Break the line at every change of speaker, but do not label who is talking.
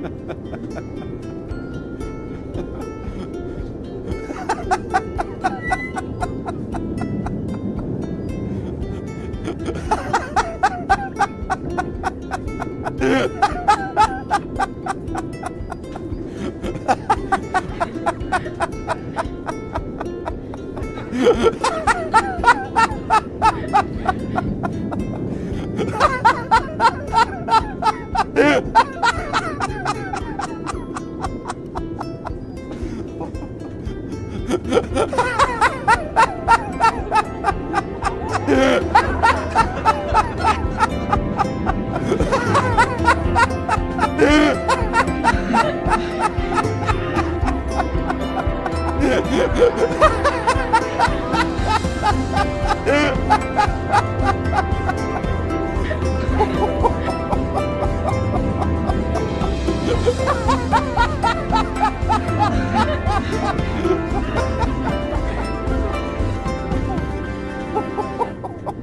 Ha ha ha! Ha ha ha!